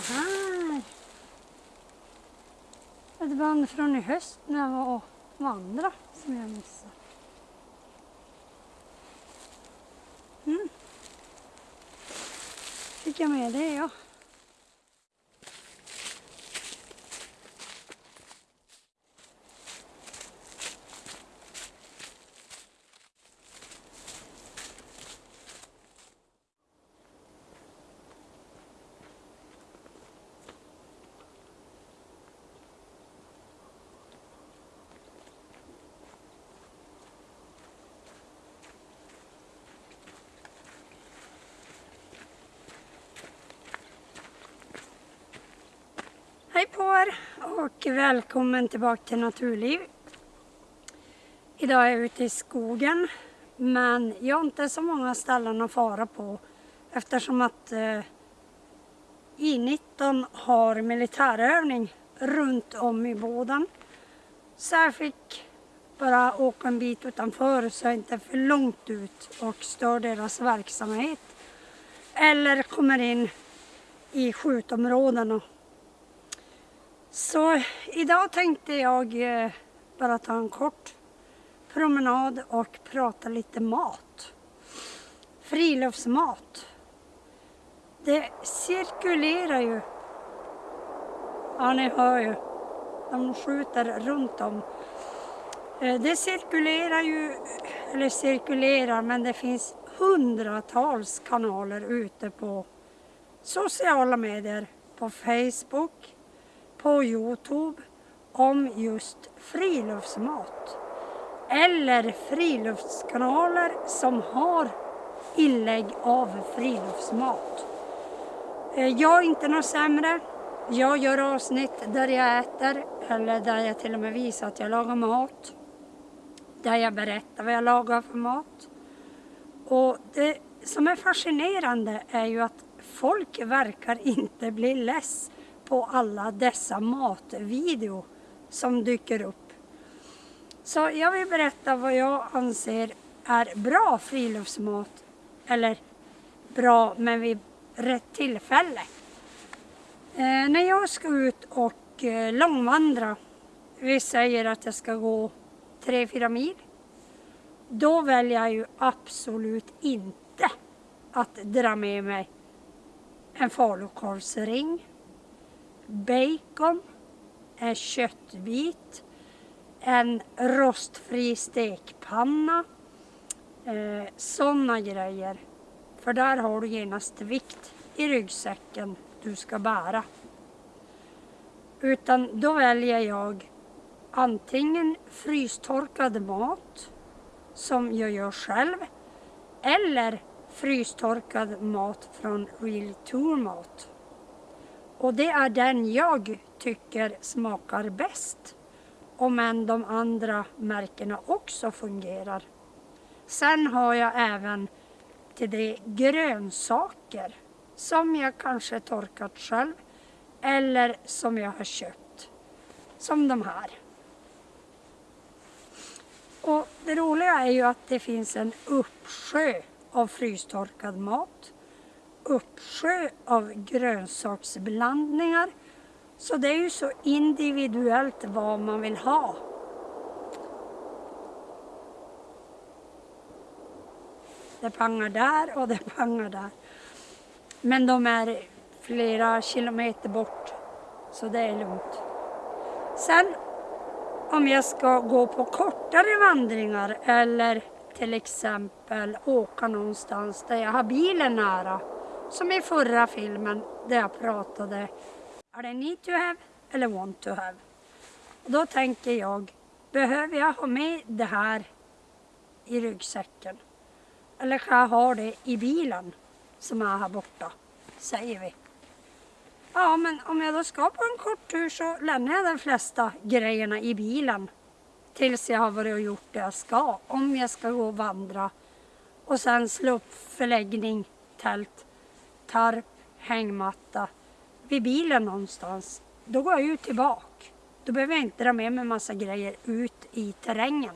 Titta här. Ett band från i höst när jag var och vandrade som jag missade. Mm. Fick jag med det ja. Hej på er och välkommen tillbaka till Naturliv. Idag är jag ute i skogen men jag har inte så många ställen att fara på eftersom att eh, I19 har militärövning runt om i båden. Så jag fick bara åka en bit utanför så jag inte är för långt ut och stör deras verksamhet. Eller kommer in i skjutområdena. Så idag tänkte jag eh, bara ta en kort promenad och prata lite mat. Friluftsmat. Det cirkulerar ju. Ja, ni hör ju. De skjuter runt om. Eh, det cirkulerar ju, eller cirkulerar, men det finns hundratals kanaler ute på sociala medier, på Facebook, på Youtube om just friluftsmat. Eller friluftskanaler som har inlägg av friluftsmat. Eh, jag är inte något sämre. Jag gör avsnitt där jag äter eller där jag till och med visar att jag lagar mat. Där jag berättar vad jag lagar för mat. Och det som är fascinerande är ju att folk verkar inte bli less på alla dessa matvideo som dyker upp. Så jag vill berätta vad jag anser är bra friluftsmat. Eller bra men vid rätt tillfälle. Eh, när jag ska ut och eh, långvandra, vi säger att jag ska gå 3-4 mil, då väljer jag ju absolut inte att dra med mig en falukorvsring, bacon, en köttbit, en rostfri stekpanna, eh, sådana grejer. För där har du genast vikt i ryggsäcken du ska bära. Utan då väljer jag antingen frystorkad mat som jag gör själv eller frystorkad mat från Real Tour Mat. Och det är den jag tycker smakar bäst. Om än de andra märkena också fungerar. Sen har jag även till det grönsaker som jag kanske torkat själv eller som jag har köpt. Som de här. Och det roliga är ju att det finns en uppsjö av frystorkad mat. Uppsjö av grönsaksblandningar. Så det är ju så individuellt vad man vill ha. Det pangar där och det pangar där. Men de är flera kilometer bort. Så det är lugnt. Sen om jag ska gå på kortare vandringar eller till exempel åka någonstans där jag har bilen nära. Som i förra filmen där jag pratade. Är det need to have eller want to have? Och då tänker jag, behöver jag ha med det här i ryggsäcken? Eller kan jag ha det i bilen som är här borta, säger vi. Ja, men om jag då ska på en kort tur så lämnar jag de flesta grejerna i bilen tills jag har varit och gjort det jag ska. Om jag ska gå och vandra och sen slå upp förläggning, tält, tarp, hängmatta vid bilen någonstans. Då går jag ut tillbaka. Då behöver jag inte dra med mig massa grejer ut i terrängen.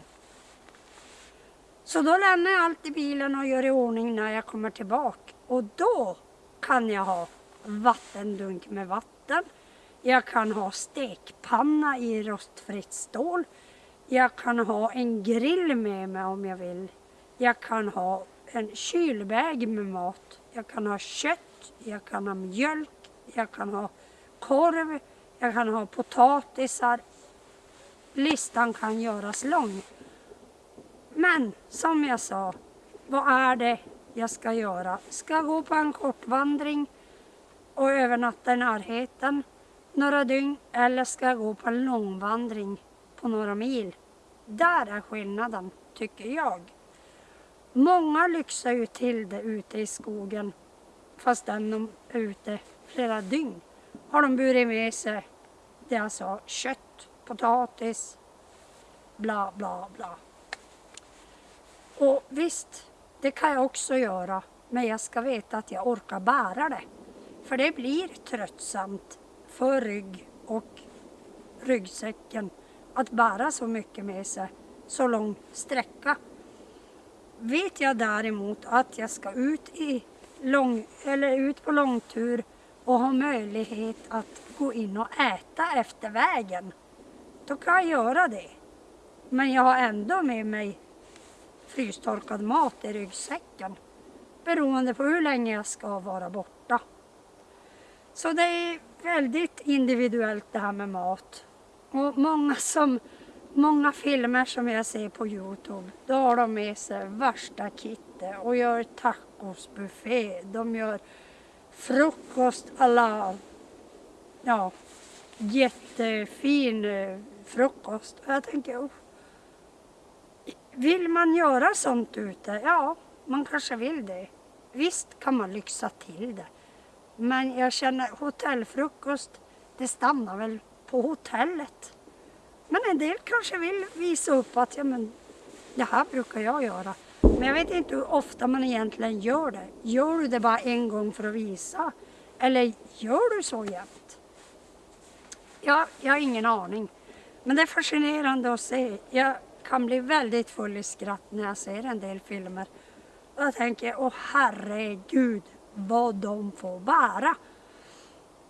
Så då lämnar jag allt i bilen och gör i ordning när jag kommer tillbaka. Och då kan jag ha vattendunk med vatten. Jag kan ha stekpanna i rostfritt stål. Jag kan ha en grill med mig om jag vill. Jag kan ha en kylväg med mat. Jag kan ha kött, jag kan ha mjölk, jag kan ha korv, jag kan ha potatisar. Listan kan göras lång. Men som jag sa, vad är det jag ska göra? Ska jag gå på en kortvandring och övernatta i närheten några dygn eller ska jag gå på en långvandring på några mil? Där är skillnaden, tycker jag. Många lyxar ju till det ute i skogen fastän de är ute flera dygn. Har de burit med sig det jag sa, kött, potatis, bla bla bla. Och visst, det kan jag också göra, men jag ska veta att jag orkar bära det. För det blir tröttsamt för rygg och ryggsäcken att bära så mycket med sig så lång sträcka. Vet jag däremot att jag ska ut, i lång, eller ut på långtur och ha möjlighet att gå in och äta efter vägen, då kan jag göra det. Men jag har ändå med mig frystorkad mat i ryggsäcken beroende på hur länge jag ska vara borta. Så det är väldigt individuellt det här med mat. Och många, som, många filmer som jag ser på Youtube, då har de med sig värsta kittet och gör tacosbuffé. De gör frukost alla, ja, jättefin eh, frukost. Och jag tänker, oh, vill man göra sånt ute? Ja, man kanske vill det. Visst kan man lyxa till det. Men jag känner hotellfrukost, det stannar väl på hotellet. Men en del kanske vill visa upp att ja, men, det här brukar jag göra. Men jag vet inte hur ofta man egentligen gör det. Gör du det bara en gång för att visa? Eller gör du så jämt? Ja, jag har ingen aning. Men det är fascinerande att se. Jag kan bli väldigt full i skratt när jag ser en del filmer. Och jag tänker, åh herregud vad de får bära.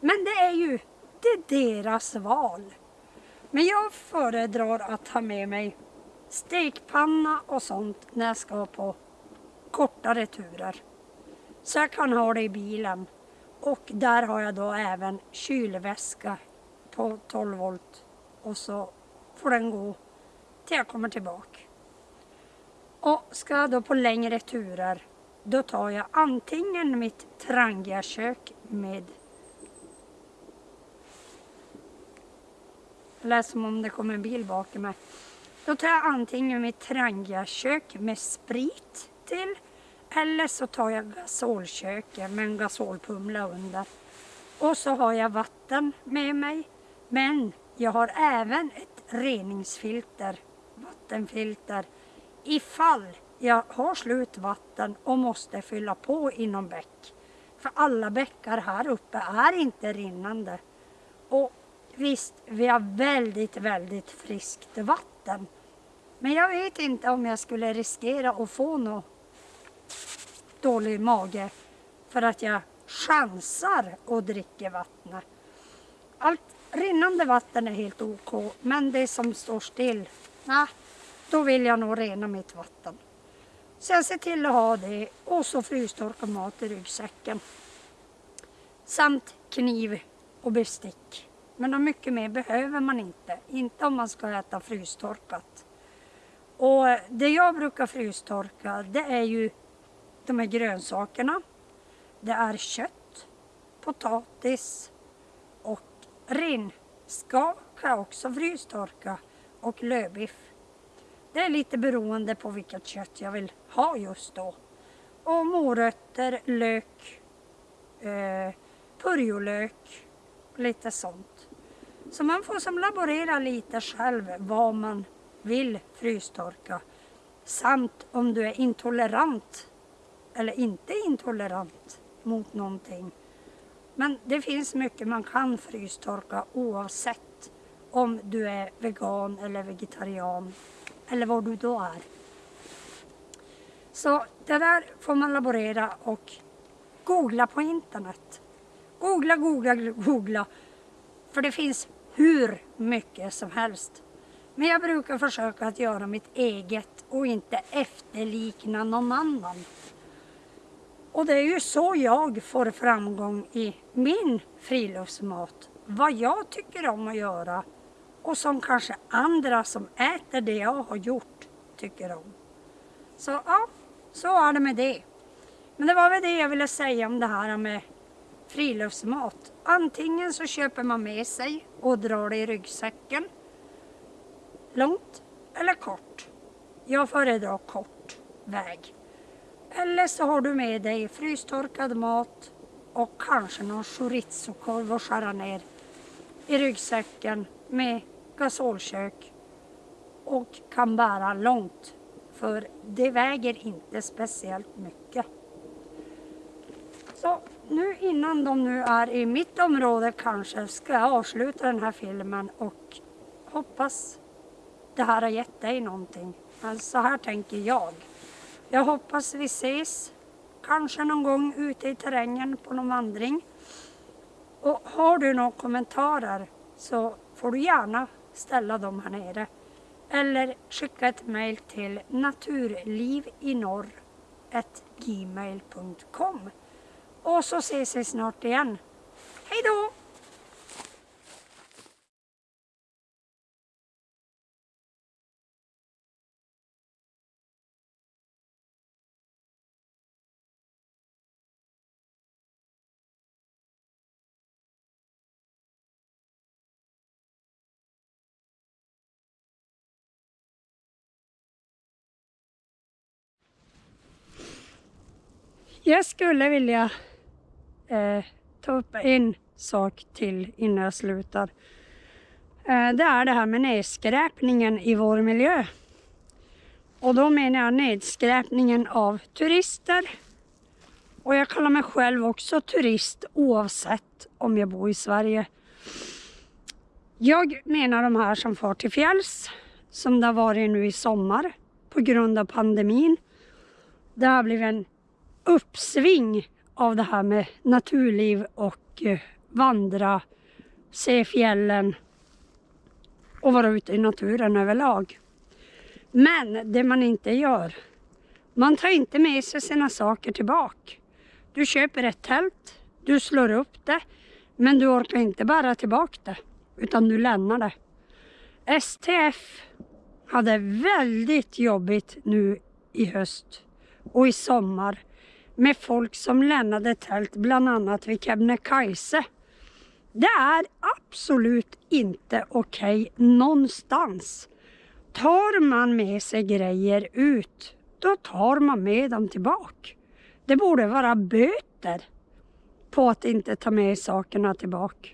Men det är ju det är deras val. Men jag föredrar att ha med mig stekpanna och sånt när jag ska på kortare turer. Så jag kan ha det i bilen. Och där har jag då även kylväska på 12 volt. Och så får den gå till jag kommer tillbaka. Och ska jag då på längre turer då tar jag antingen mitt Trangia-kök med lät som om det kom en bil bakom mig. Då tar jag antingen mitt Trangiakök med sprit till eller så tar jag gasolköket med en gasolpumla under. Och så har jag vatten med mig. Men jag har även ett reningsfilter, vattenfilter, ifall jag har slut vatten och måste fylla på inom bäck. För alla bäckar här uppe är inte rinnande. Och visst, vi har väldigt, väldigt friskt vatten. Men jag vet inte om jag skulle riskera att få någon dålig mage för att jag chansar och dricker vattnet. Allt rinnande vatten är helt ok, men det som står still, nej, då vill jag nog rena mitt vatten. Så jag ser till att ha det och så frystorkad mat i ryggsäcken. Samt kniv och bestick. Men mycket mer behöver man inte. Inte om man ska äta frystorkat. Och det jag brukar frystorka det är ju de här grönsakerna. Det är kött, potatis och renskav kan jag också frystorka och lövbiff. Det är lite beroende på vilket kött jag vill ha just då. Och morötter, lök, eh, purjolök, lite sånt. Så man får som laborera lite själv vad man vill frystorka. Samt om du är intolerant eller inte intolerant mot någonting. Men det finns mycket man kan frystorka oavsett om du är vegan eller vegetarian eller vad du då är. Så det där får man laborera och googla på internet. Googla, googla, googla. För det finns hur mycket som helst. Men jag brukar försöka att göra mitt eget och inte efterlikna någon annan. Och det är ju så jag får framgång i min friluftsmat. Vad jag tycker om att göra och som kanske andra som äter det jag har gjort tycker om. Så ja, så är det med det. Men det var väl det jag ville säga om det här med friluftsmat. Antingen så köper man med sig och drar det i ryggsäcken. Långt eller kort. Jag föredrar kort väg. Eller så har du med dig frystorkad mat och kanske någon chorizokorv att skära ner i ryggsäcken med gasolkök och kan bära långt för det väger inte speciellt mycket. Så nu innan de nu är i mitt område kanske ska jag avsluta den här filmen och hoppas det här har gett dig någonting. Men så här tänker jag. Jag hoppas vi ses kanske någon gång ute i terrängen på någon vandring. Och har du några kommentarer så får du gärna ställa dem här nere. Eller skicka ett mejl till naturlivinorr.gmail.com och så ses vi snart igen. Hej då! Jag skulle vilja eh, ta upp en sak till innan jag slutar. Eh, det är det här med nedskräpningen i vår miljö. Och då menar jag nedskräpningen av turister. Och jag kallar mig själv också turist oavsett om jag bor i Sverige. Jag menar de här som far till fjälls, som det har varit nu i sommar på grund av pandemin. Det har blivit en uppsving av det här med naturliv och eh, vandra, se fjällen och vara ute i naturen överlag. Men det man inte gör, man tar inte med sig sina saker tillbaka. Du köper ett tält, du slår upp det, men du orkar inte bära tillbaka det, utan du lämnar det. STF hade väldigt jobbigt nu i höst och i sommar med folk som lämnade tält bland annat vid Kebnekaise. Det är absolut inte okej okay någonstans. Tar man med sig grejer ut, då tar man med dem tillbaka. Det borde vara böter på att inte ta med sakerna tillbaka.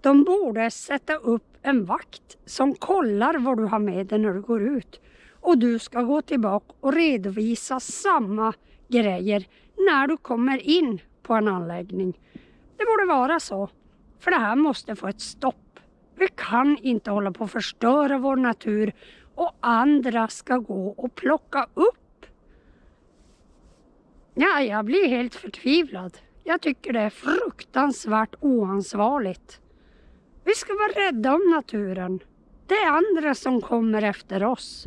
De borde sätta upp en vakt som kollar vad du har med dig när du går ut. Och du ska gå tillbaka och redovisa samma grejer när du kommer in på en anläggning. Det borde vara så. För det här måste få ett stopp. Vi kan inte hålla på att förstöra vår natur och andra ska gå och plocka upp. Ja, jag blir helt förtvivlad. Jag tycker det är fruktansvärt oansvarigt. Vi ska vara rädda om naturen. Det är andra som kommer efter oss.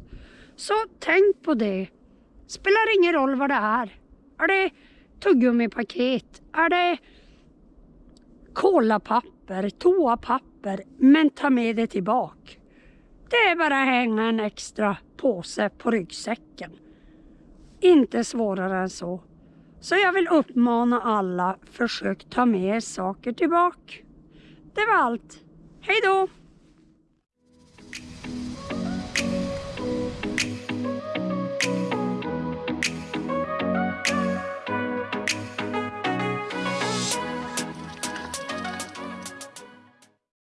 Så tänk på det. Spelar ingen roll vad det är. Är det tuggummipaket? Är det kolapapper, toapapper? Men ta med det tillbaka. Det är bara att hänga en extra påse på ryggsäcken. Inte svårare än så. Så jag vill uppmana alla, försök ta med er saker tillbaka. Det var allt. Hej då!